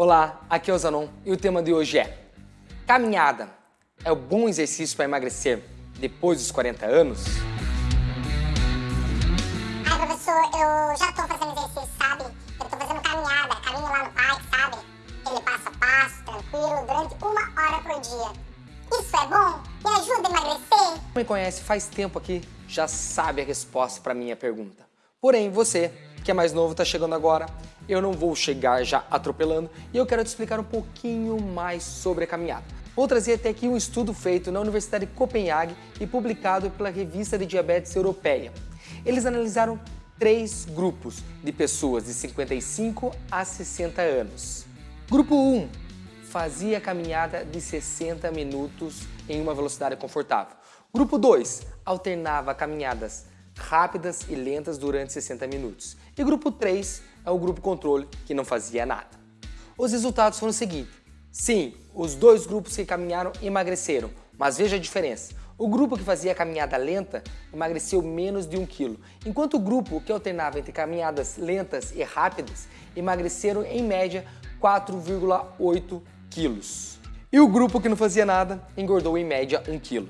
Olá, aqui é o Zanon e o tema de hoje é Caminhada é o bom exercício para emagrecer depois dos 40 anos? Ai, professor, eu já tô fazendo exercício, sabe? Eu tô fazendo caminhada, caminho lá no parque, sabe? Ele passo a passo, tranquilo, durante uma hora por dia. Isso é bom? Me ajuda a emagrecer? Quem me conhece faz tempo aqui já sabe a resposta para minha pergunta. Porém, você, que é mais novo, está chegando agora, eu não vou chegar já atropelando e eu quero te explicar um pouquinho mais sobre a caminhada. Vou trazer até aqui um estudo feito na Universidade de Copenhague e publicado pela Revista de Diabetes Europeia. Eles analisaram três grupos de pessoas de 55 a 60 anos. Grupo 1 fazia caminhada de 60 minutos em uma velocidade confortável. Grupo 2 alternava caminhadas rápidas e lentas durante 60 minutos. E grupo 3 é o grupo controle, que não fazia nada. Os resultados foram o seguinte. Sim, os dois grupos que caminharam emagreceram, mas veja a diferença. O grupo que fazia caminhada lenta emagreceu menos de 1 kg, enquanto o grupo que alternava entre caminhadas lentas e rápidas emagreceram em média 4,8 quilos. E o grupo que não fazia nada engordou em média 1 kg.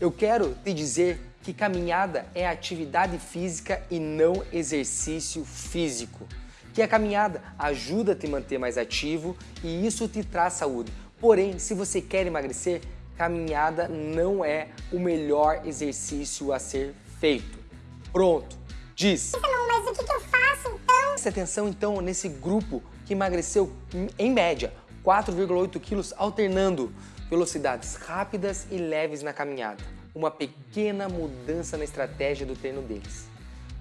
Eu quero te dizer que caminhada é atividade física e não exercício físico. Que a caminhada ajuda a te manter mais ativo e isso te traz saúde. Porém, se você quer emagrecer, caminhada não é o melhor exercício a ser feito. Pronto, diz. Não, mas o que, eu faço então? Preste atenção então nesse grupo que emagreceu em média 4,8 quilos alternando velocidades rápidas e leves na caminhada uma pequena mudança na estratégia do treino deles.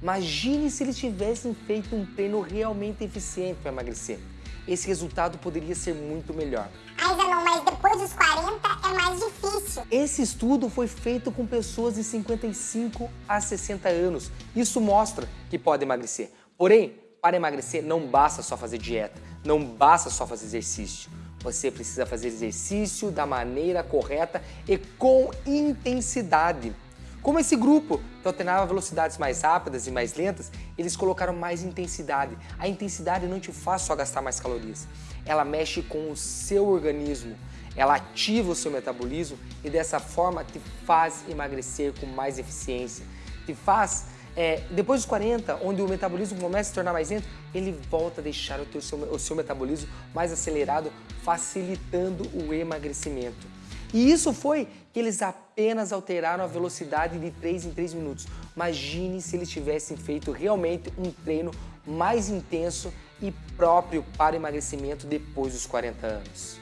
Imagine se eles tivessem feito um treino realmente eficiente para emagrecer. Esse resultado poderia ser muito melhor. Ai, Zanon, mas depois dos 40 é mais difícil. Esse estudo foi feito com pessoas de 55 a 60 anos. Isso mostra que pode emagrecer. Porém, para emagrecer não basta só fazer dieta, não basta só fazer exercício. Você precisa fazer exercício da maneira correta e com intensidade. Como esse grupo que alternava velocidades mais rápidas e mais lentas, eles colocaram mais intensidade. A intensidade não te faz só gastar mais calorias, ela mexe com o seu organismo, ela ativa o seu metabolismo e dessa forma te faz emagrecer com mais eficiência, te faz é, depois dos 40, onde o metabolismo começa a se tornar mais lento, ele volta a deixar o, seu, o seu metabolismo mais acelerado, facilitando o emagrecimento. E isso foi que eles apenas alteraram a velocidade de 3 em 3 minutos. Imagine se eles tivessem feito realmente um treino mais intenso e próprio para emagrecimento depois dos 40 anos.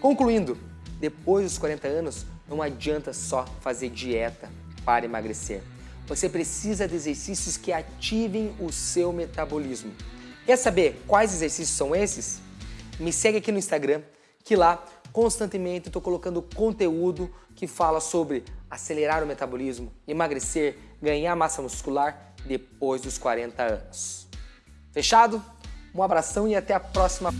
Concluindo, depois dos 40 anos, não adianta só fazer dieta para emagrecer. Você precisa de exercícios que ativem o seu metabolismo. Quer saber quais exercícios são esses? Me segue aqui no Instagram, que lá constantemente estou colocando conteúdo que fala sobre acelerar o metabolismo, emagrecer, ganhar massa muscular depois dos 40 anos. Fechado? Um abração e até a próxima.